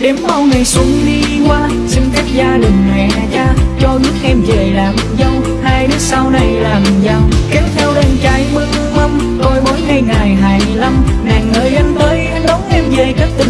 Đêm mau ngày xuân đi qua Xin phép gia đình mẹ cha Cho nước em về làm dâu Hai đứa sau này làm giàu Kéo theo đàn trai mừng mâm tôi mỗi ngày ngày hài lâm Nàng ơi anh tới anh đón em về các tình